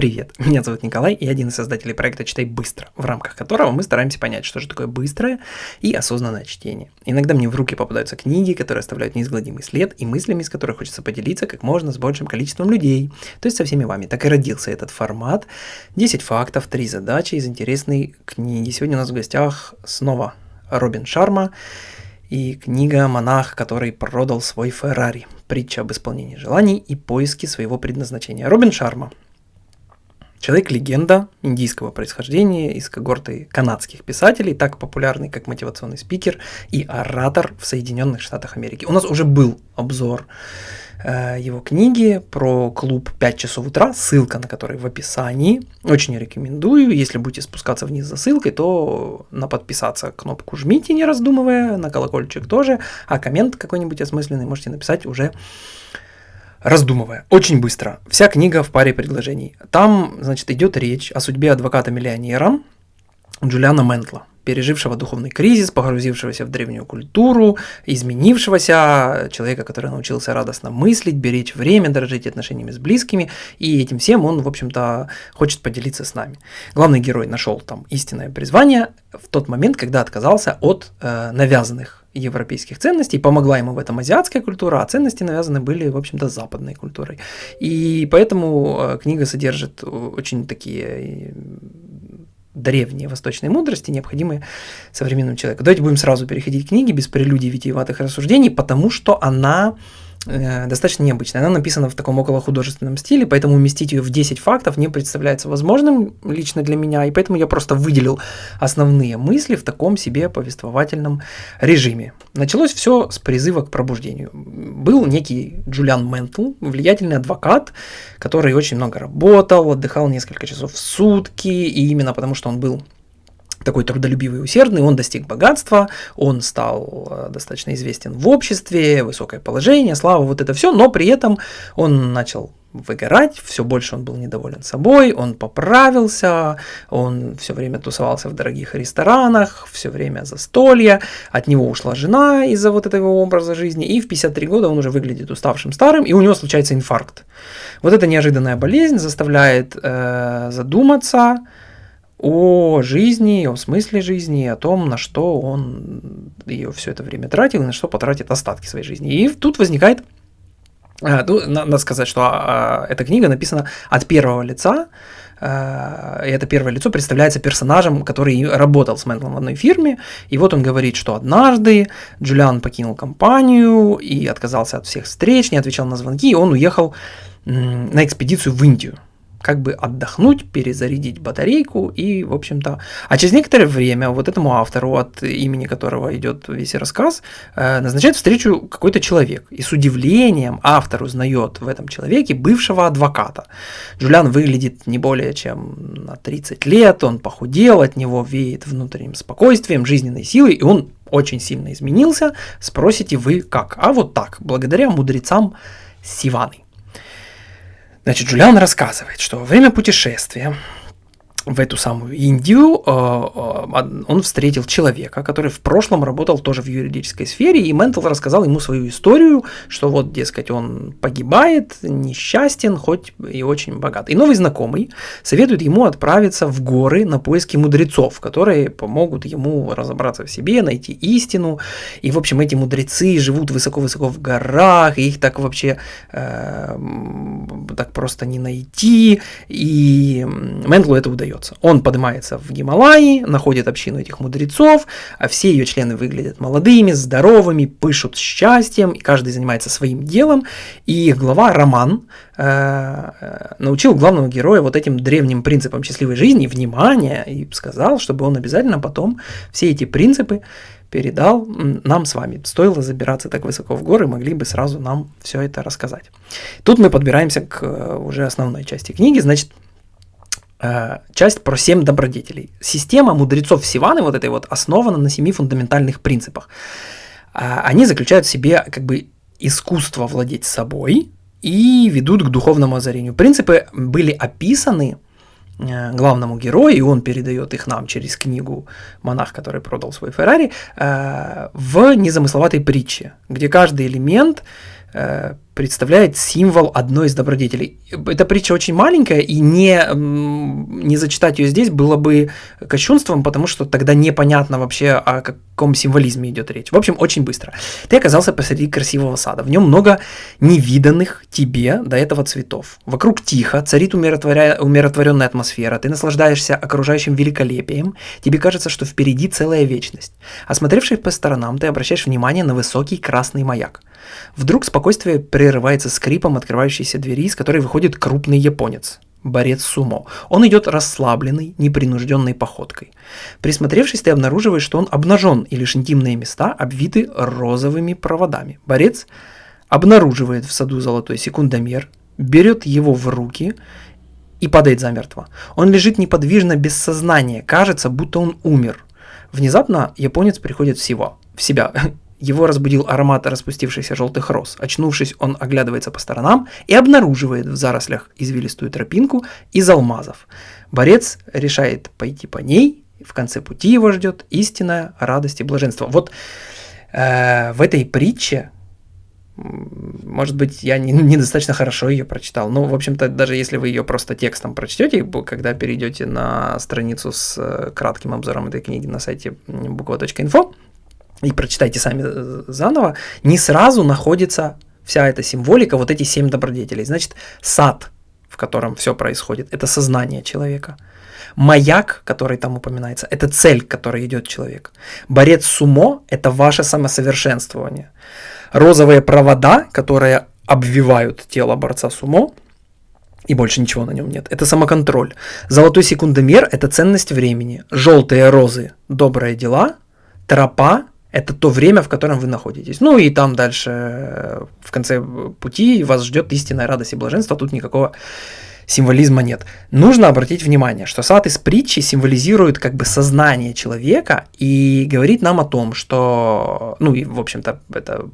Привет, меня зовут Николай, и один из создателей проекта «Читай быстро», в рамках которого мы стараемся понять, что же такое быстрое и осознанное чтение. Иногда мне в руки попадаются книги, которые оставляют неизгладимый след, и мыслями, из которых хочется поделиться как можно с большим количеством людей, то есть со всеми вами. Так и родился этот формат. 10 фактов, 3 задачи из интересной книги. Сегодня у нас в гостях снова Робин Шарма, и книга «Монах, который продал свой Феррари. Притча об исполнении желаний и поиске своего предназначения». Робин Шарма. Человек-легенда индийского происхождения из когорты канадских писателей, так популярный как мотивационный спикер и оратор в Соединенных Штатах Америки. У нас уже был обзор Э, его книги про клуб 5 часов утра, ссылка на который в описании. Очень рекомендую. Если будете спускаться вниз за ссылкой, то на подписаться кнопку жмите, не раздумывая, на колокольчик тоже, а коммент какой-нибудь осмысленный можете написать уже раздумывая. Очень быстро. Вся книга в паре предложений. Там, значит, идет речь о судьбе адвоката-миллионера Джулиана Ментла пережившего духовный кризис, погрузившегося в древнюю культуру, изменившегося человека, который научился радостно мыслить, беречь время, дорожить отношениями с близкими, и этим всем он, в общем-то, хочет поделиться с нами. Главный герой нашел там истинное призвание в тот момент, когда отказался от э, навязанных европейских ценностей, помогла ему в этом азиатская культура, а ценности навязаны были, в общем-то, западной культурой. И поэтому э, книга содержит очень такие древние восточные мудрости, необходимые современному человеку. Давайте будем сразу переходить к книге без прелюдий витиеватых рассуждений, потому что она Э, достаточно необычная. Она написана в таком около художественном стиле, поэтому уместить ее в 10 фактов не представляется возможным лично для меня, и поэтому я просто выделил основные мысли в таком себе повествовательном режиме. Началось все с призыва к пробуждению. Был некий Джулиан Ментл, влиятельный адвокат, который очень много работал, отдыхал несколько часов в сутки, и именно потому, что он был такой трудолюбивый и усердный, он достиг богатства, он стал э, достаточно известен в обществе, высокое положение, слава, вот это все, но при этом он начал выгорать, все больше он был недоволен собой, он поправился, он все время тусовался в дорогих ресторанах, все время застолья, от него ушла жена из-за вот этого образа жизни, и в 53 года он уже выглядит уставшим старым, и у него случается инфаркт. Вот эта неожиданная болезнь заставляет э, задуматься, о жизни, о смысле жизни, о том, на что он ее все это время тратил и на что потратит остатки своей жизни. И тут возникает, э, ну, надо сказать, что а, эта книга написана от первого лица, э, и это первое лицо представляется персонажем, который работал с Мэндлом в одной фирме, и вот он говорит, что однажды Джулиан покинул компанию и отказался от всех встреч, не отвечал на звонки, и он уехал на экспедицию в Индию – как бы отдохнуть, перезарядить батарейку и, в общем-то... А через некоторое время вот этому автору, от имени которого идет весь рассказ, э, назначает встречу какой-то человек. И с удивлением автор узнает в этом человеке бывшего адвоката. Джулиан выглядит не более чем на 30 лет, он похудел, от него веет внутренним спокойствием, жизненной силой, и он очень сильно изменился. Спросите вы как? А вот так, благодаря мудрецам Сиваны. Значит, Джулиан рассказывает, что во время путешествия в эту самую Индию э, э, он встретил человека, который в прошлом работал тоже в юридической сфере, и Ментл рассказал ему свою историю, что вот, дескать, он погибает, несчастен, хоть и очень богат. И новый знакомый советует ему отправиться в горы на поиски мудрецов, которые помогут ему разобраться в себе, найти истину. И, в общем, эти мудрецы живут высоко-высоко в горах, их так вообще э, так просто не найти, и Ментлу это удается удается. Он поднимается в Гималаи, находит общину этих мудрецов, а все ее члены выглядят молодыми, здоровыми, пышут счастьем, и каждый занимается своим делом, и их глава Роман э, э, научил главного героя вот этим древним принципам счастливой жизни, внимания, и сказал, чтобы он обязательно потом все эти принципы передал нам с вами. Стоило забираться так высоко в горы, могли бы сразу нам все это рассказать. Тут мы подбираемся к э, уже основной части книги. Значит, часть про семь добродетелей. Система мудрецов Сиваны, вот этой вот, основана на семи фундаментальных принципах. Э, они заключают в себе как бы искусство владеть собой и ведут к духовному озарению. Принципы были описаны э, главному герою, и он передает их нам через книгу «Монах, который продал свой Феррари», в незамысловатой притче, где каждый элемент э, представляет символ одной из добродетелей. Эта притча очень маленькая, и не, не зачитать ее здесь было бы кощунством, потому что тогда непонятно вообще, о каком символизме идет речь. В общем, очень быстро. Ты оказался посреди красивого сада. В нем много невиданных тебе до этого цветов. Вокруг тихо, царит умиротворя... умиротворенная атмосфера, ты наслаждаешься окружающим великолепием, тебе кажется, что впереди целая вечность. Осмотревшись по сторонам, ты обращаешь внимание на высокий красный маяк. Вдруг спокойствие прерывается скрипом открывающейся двери, из которой выходит крупный японец. Борец сумо. Он идет расслабленной, непринужденной походкой. Присмотревшись, ты обнаруживаешь, что он обнажен, и лишь интимные места обвиты розовыми проводами. Борец обнаруживает в саду золотой секундомер, берет его в руки и падает замертво. Он лежит неподвижно, без сознания, кажется, будто он умер. Внезапно японец приходит в себя, в себя его разбудил аромат распустившихся желтых роз. Очнувшись, он оглядывается по сторонам и обнаруживает в зарослях извилистую тропинку из алмазов. Борец решает пойти по ней, в конце пути его ждет истинная радость и блаженство. Вот э, в этой притче, может быть, я не, недостаточно хорошо ее прочитал, но, в общем-то, даже если вы ее просто текстом прочтете, когда перейдете на страницу с э, кратким обзором этой книги на сайте буква.инфо, и прочитайте сами э, заново, не сразу находится вся эта символика, вот эти семь добродетелей. Значит, сад, в котором все происходит, это сознание человека. Маяк, который там упоминается, это цель, к которой идет человек. Борец сумо – это ваше самосовершенствование. Розовые провода, которые обвивают тело борца сумо, и больше ничего на нем нет. Это самоконтроль. Золотой секундомер – это ценность времени. Желтые розы – добрые дела. Тропа это то время, в котором вы находитесь. Ну и там дальше, э, в конце пути, вас ждет истинная радость и блаженство, тут никакого символизма нет. Нужно обратить внимание, что сад из притчи символизирует как бы сознание человека и говорит нам о том, что, ну и в общем-то это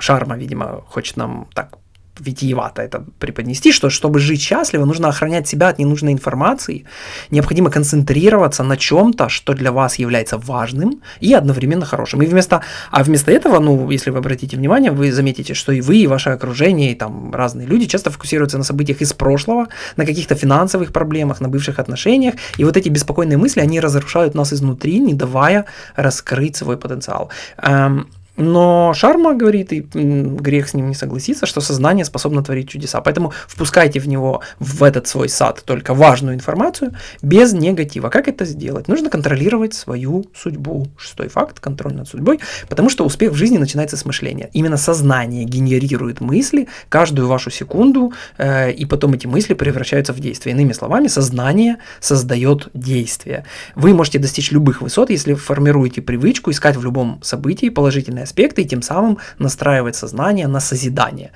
Шарма, видимо, хочет нам так витиевато это преподнести, что чтобы жить счастливо, нужно охранять себя от ненужной информации, необходимо концентрироваться на чем-то, что для вас является важным и одновременно хорошим. И вместо, а вместо этого, ну, если вы обратите внимание, вы заметите, что и вы, и ваше окружение, и там разные люди часто фокусируются на событиях из прошлого, на каких-то финансовых проблемах, на бывших отношениях, и вот эти беспокойные мысли, они разрушают нас изнутри, не давая раскрыть свой потенциал. Эм, но Шарма говорит, и грех с ним не согласиться, что сознание способно творить чудеса. Поэтому впускайте в него, в этот свой сад, только важную информацию, без негатива. Как это сделать? Нужно контролировать свою судьбу. Шестой факт – контроль над судьбой. Потому что успех в жизни начинается с мышления. Именно сознание генерирует мысли каждую вашу секунду, э, и потом эти мысли превращаются в действие. Иными словами, сознание создает действие. Вы можете достичь любых высот, если формируете привычку искать в любом событии положительное аспекты и тем самым настраивать сознание на созидание.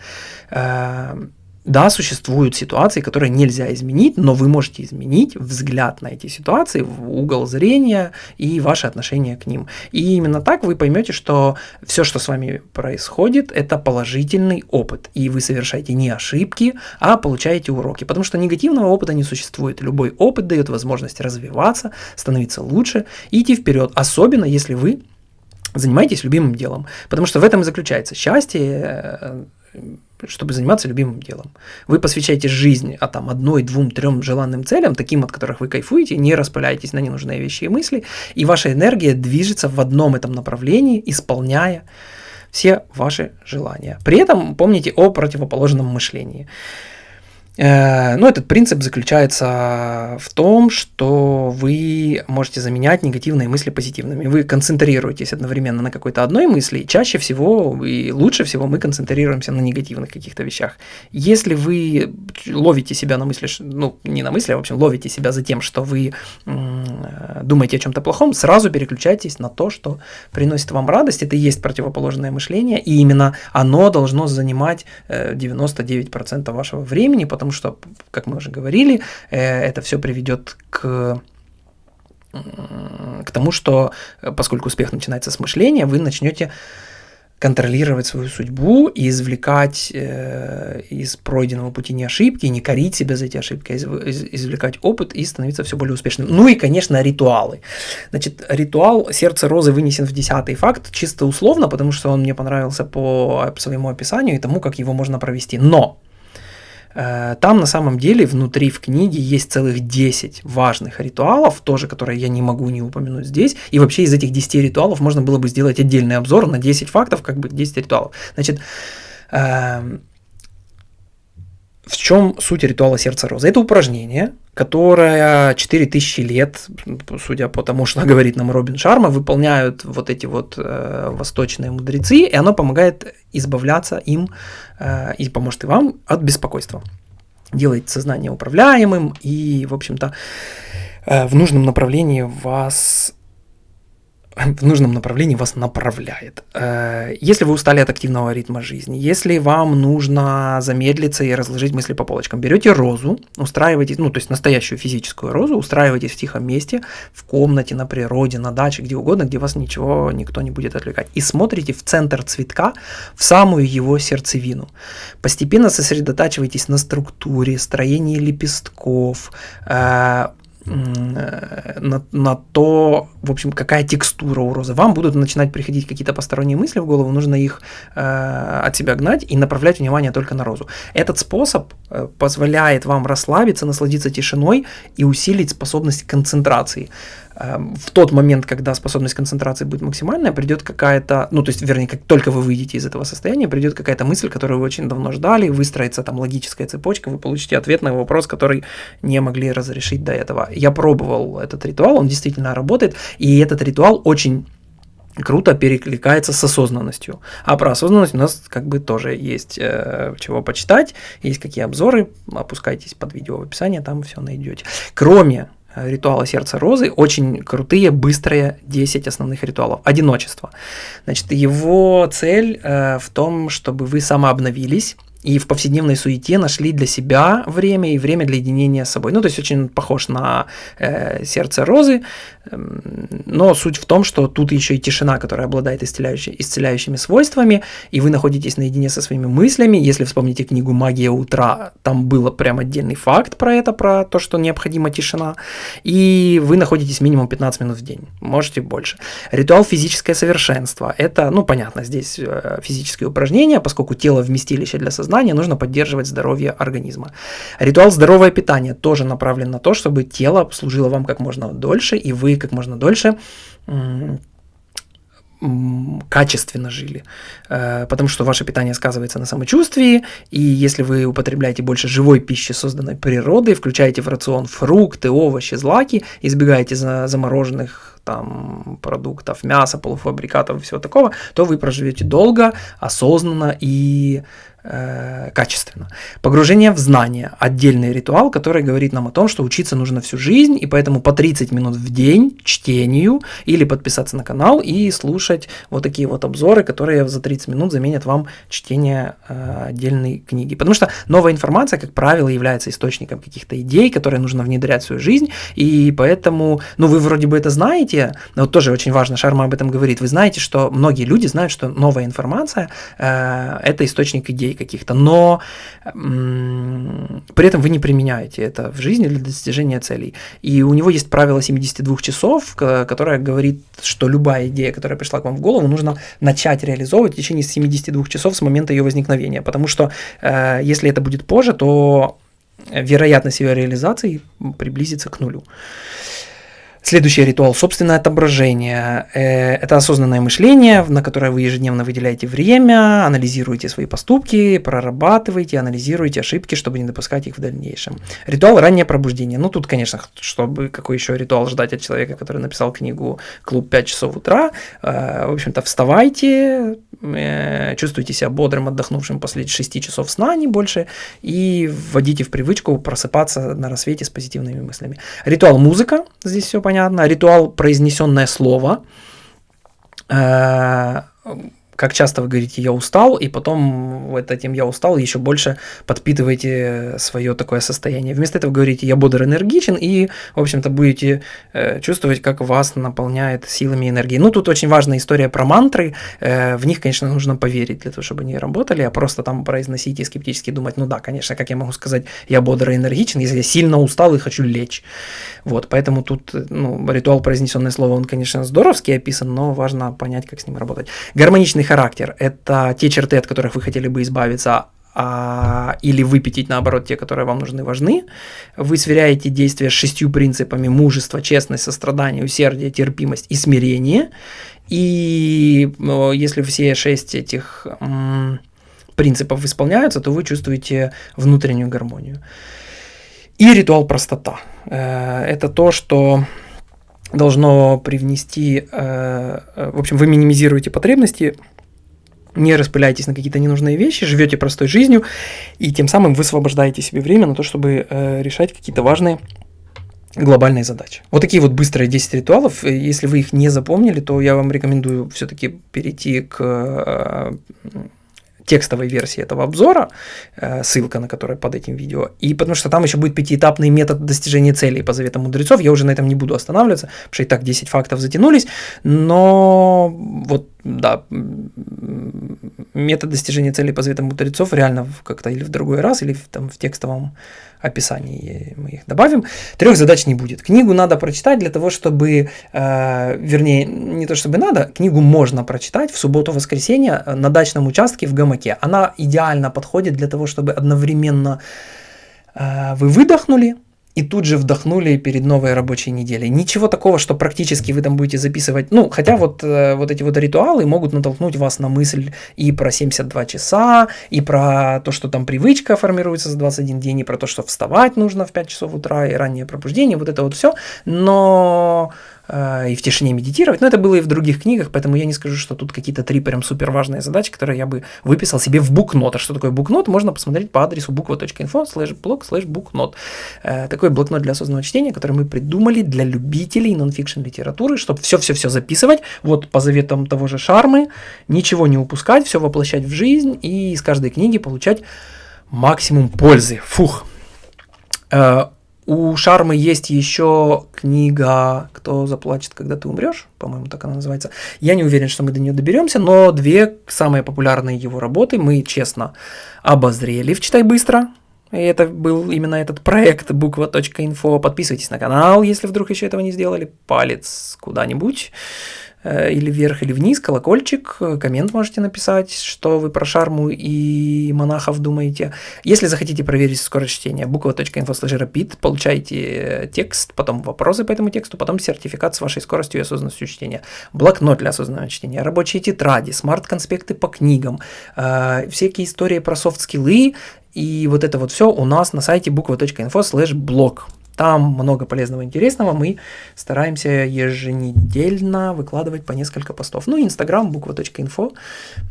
Эм, да, существуют ситуации, которые нельзя изменить, но вы можете изменить взгляд на эти ситуации, угол зрения и ваше отношение к ним. И именно так вы поймете, что все, что с вами происходит, это положительный опыт. И вы совершаете не ошибки, а получаете уроки. Потому что негативного опыта не существует. Любой опыт дает возможность развиваться, становиться лучше и идти вперед. Особенно если вы занимайтесь любимым делом. Потому что в этом и заключается счастье, э, чтобы заниматься любимым делом. Вы посвящаете жизнь а там одной, двум, трем желанным целям, таким, от которых вы кайфуете, не распыляетесь на ненужные вещи и мысли, и ваша энергия движется в одном этом направлении, исполняя все ваши желания. При этом помните о противоположном мышлении. Э, ну, этот принцип заключается в том, что вы можете заменять негативные мысли позитивными. Вы концентрируетесь одновременно на какой-то одной мысли, и чаще всего и лучше всего мы концентрируемся на негативных каких-то вещах. Если вы ловите себя на мысли, ну, не на мысли, а в общем, ловите себя за тем, что вы думаете о чем-то плохом, сразу переключайтесь на то, что приносит вам радость. Это и есть противоположное мышление, и именно оно должно занимать 99% э, вашего времени, потому потому что, как мы уже говорили, э, это все приведет к к тому, что э, поскольку успех начинается с мышления, вы начнете контролировать свою судьбу и извлекать э, из пройденного пути не ошибки, не корить себя за эти ошибки, а из, извлекать опыт и становиться все более успешным. Ну и, конечно, ритуалы. Значит, ритуал «Сердце розы» вынесен в десятый факт, чисто условно, потому что он мне понравился по своему описанию и тому, как его можно провести. Но там на самом деле внутри в книге есть целых 10 важных ритуалов, тоже которые я не могу не упомянуть здесь. И вообще из этих 10 ритуалов можно было бы сделать отдельный обзор на 10 фактов, как бы 10 ритуалов. Значит, эм, в чем суть ритуала сердца розы? Это упражнение, которое 4000 лет, судя по тому, что говорит нам Робин Шарма, выполняют вот эти вот э, восточные мудрецы, и оно помогает избавляться им э, и поможет и вам от беспокойства. Делает сознание управляемым и, в общем-то, э, в нужном направлении вас в нужном направлении вас направляет. Э, если вы устали от активного ритма жизни, если вам нужно замедлиться и разложить мысли по полочкам, берете розу, устраиваетесь, ну, то есть настоящую физическую розу, устраиваетесь в тихом месте, в комнате, на природе, на даче, где угодно, где вас ничего, никто не будет отвлекать, и смотрите в центр цветка, в самую его сердцевину. Постепенно сосредотачивайтесь на структуре, строении лепестков, Э, на, на то, в общем, какая текстура у розы. Вам будут начинать приходить какие-то посторонние мысли в голову, нужно их э, от себя гнать и направлять внимание только на розу. Этот способ э, позволяет вам расслабиться, насладиться тишиной и усилить способность концентрации. В тот момент, когда способность концентрации будет максимальная, придет какая-то, ну, то есть, вернее, как только вы выйдете из этого состояния, придет какая-то мысль, которую вы очень давно ждали, выстроится там логическая цепочка, вы получите ответ на вопрос, который не могли разрешить до этого. Я пробовал этот ритуал, он действительно работает, и этот ритуал очень круто перекликается с осознанностью. А про осознанность у нас как бы тоже есть э, чего почитать, есть какие обзоры, опускайтесь под видео в описании, там все найдете. Кроме ритуала сердца розы, очень крутые, быстрые 10 основных ритуалов. Одиночество. Значит, его цель э, в том, чтобы вы самообновились, и в повседневной суете нашли для себя время и время для единения с собой. Ну, то есть очень похож на э, сердце розы, э, но суть в том, что тут еще и тишина, которая обладает исцеляющими, исцеляющими свойствами, и вы находитесь наедине со своими мыслями. Если вспомните книгу «Магия утра», там был прям отдельный факт про это, про то, что необходима тишина, и вы находитесь минимум 15 минут в день, можете больше. Ритуал физическое совершенство – это, ну, понятно, здесь э, физические упражнения, поскольку тело вместилище для сознания, сознания, нужно поддерживать здоровье организма. Ритуал здоровое питание тоже направлен на то, чтобы тело служило вам как можно дольше, и вы как можно дольше качественно жили, э, потому что ваше питание сказывается на самочувствии, и если вы употребляете больше живой пищи, созданной природой, включаете в рацион фрукты, овощи, злаки, избегаете замороженных там продуктов, мяса, полуфабрикатов и всего такого, то вы проживете долго, осознанно и Э, качественно. Погружение в знание – отдельный ритуал, который говорит нам о том, что учиться нужно всю жизнь, и поэтому по 30 минут в день чтению или подписаться на канал и слушать вот такие вот обзоры, которые за 30 минут заменят вам чтение э, отдельной книги. Потому что новая информация, как правило, является источником каких-то идей, которые нужно внедрять в свою жизнь, и поэтому, ну вы вроде бы это знаете, но вот тоже очень важно, Шарма об этом говорит, вы знаете, что многие люди знают, что новая информация э, – это источник идей, каких-то, но при этом вы не применяете это в жизни для достижения целей. И у него есть правило 72 часов, которое говорит, что любая идея, которая пришла к вам в голову, нужно начать реализовывать в течение 72 часов с момента ее возникновения, потому что э, если это будет позже, то вероятность ее реализации приблизится к нулю. Следующий ритуал – собственное отображение. Э, это осознанное мышление, на которое вы ежедневно выделяете время, анализируете свои поступки, прорабатываете, анализируете ошибки, чтобы не допускать их в дальнейшем. Ритуал – раннее пробуждение. Ну, тут, конечно, чтобы какой еще ритуал ждать от человека, который написал книгу «Клуб 5 часов утра». Э, в общем-то, вставайте, э, чувствуйте себя бодрым, отдохнувшим после 6 часов сна, не больше, и вводите в привычку просыпаться на рассвете с позитивными мыслями. Ритуал – музыка, здесь все понятно понятно. Ритуал произнесенное слово. Как часто вы говорите «я устал», и потом вот этим «я устал» еще больше подпитываете свое такое состояние. Вместо этого говорите «я бодр, энергичен», и, в общем-то, будете э, чувствовать, как вас наполняет силами энергии. Ну, тут очень важная история про мантры. Э, в них, конечно, нужно поверить для того, чтобы они работали, а просто там произносить и скептически думать, ну да, конечно, как я могу сказать «я бодр энергичен», если я сильно устал и хочу лечь. Вот, поэтому тут ну, ритуал произнесенное слово, он, конечно, здоровский описан, но важно понять, как с ним работать. Гармоничный характер – это те черты, от которых вы хотели бы избавиться, а, или выпятить, наоборот, те, которые вам нужны, важны. Вы сверяете действия с шестью принципами мужества, честность, сострадание, усердие, терпимость и смирение. И если все шесть этих принципов исполняются, то вы чувствуете внутреннюю гармонию. И ритуал простота. Э, это то, что должно привнести, э, э, в общем, вы минимизируете потребности, не распыляйтесь на какие-то ненужные вещи, живете простой жизнью, и тем самым вы освобождаете себе время на то, чтобы решать какие-то важные глобальные задачи. Вот такие вот быстрые 10 ритуалов. Если вы их не запомнили, то я вам рекомендую все-таки перейти к текстовой версии этого обзора, э, ссылка на которую под этим видео, и потому что там еще будет пятиэтапный метод достижения целей по заветам мудрецов, я уже на этом не буду останавливаться, потому что и так 10 фактов затянулись, но вот, да, метод достижения целей по заветам мудрецов реально как-то или в другой раз, или в, там в текстовом описании мы их добавим. Трех задач не будет. Книгу надо прочитать для того, чтобы, э, вернее, не то чтобы надо, книгу можно прочитать в субботу-воскресенье на дачном участке в гамаке. Она идеально подходит для того, чтобы одновременно э, вы выдохнули, и тут же вдохнули перед новой рабочей неделей. Ничего такого, что практически вы там будете записывать. Ну, хотя вот, э, вот эти вот ритуалы могут натолкнуть вас на мысль и про 72 часа, и про то, что там привычка формируется за 21 день, и про то, что вставать нужно в 5 часов утра, и раннее пробуждение, вот это вот все. Но и в тишине медитировать. Но это было и в других книгах, поэтому я не скажу, что тут какие-то три прям супер важные задачи, которые я бы выписал себе в booknote. А что такое booknote? Можно посмотреть по адресу буква.инфо слэш блог слэш booknote. Э, такой блокнот для осознанного чтения, который мы придумали для любителей нонфикшн литературы, чтобы все-все-все записывать, вот по заветам того же Шармы, ничего не упускать, все воплощать в жизнь и из каждой книги получать максимум пользы. Фух. У Шармы есть еще книга «Кто заплачет, когда ты умрешь», по-моему, так она называется. Я не уверен, что мы до нее доберемся, но две самые популярные его работы мы честно обозрели в «Читай быстро», и это был именно этот проект буква.инфо. Подписывайтесь на канал, если вдруг еще этого не сделали. Палец куда-нибудь. Э, или вверх, или вниз, колокольчик, коммент можете написать, что вы про шарму и монахов думаете. Если захотите проверить скорость чтения, буква.info rapid, получаете текст, потом вопросы по этому тексту, потом сертификат с вашей скоростью и осознанностью чтения, блокнот для осознанного чтения, рабочие тетради, смарт-конспекты по книгам, э, всякие истории про софт-скиллы, и вот это вот все у нас на сайте буква.info slash blog. Там много полезного интересного. Мы стараемся еженедельно выкладывать по несколько постов. Ну, Инстаграм, буква.инфо.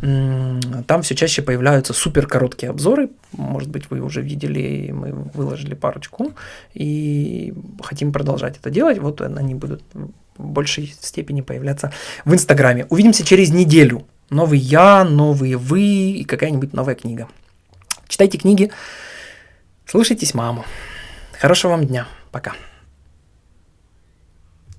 Там все чаще появляются супер короткие обзоры. Может быть, вы уже видели, мы выложили парочку. И хотим продолжать это делать. Вот они будут в большей степени появляться в Инстаграме. Увидимся через неделю. Новый я, новые вы и какая-нибудь новая книга. Читайте книги, слушайтесь маму. Хорошего вам дня. Пока.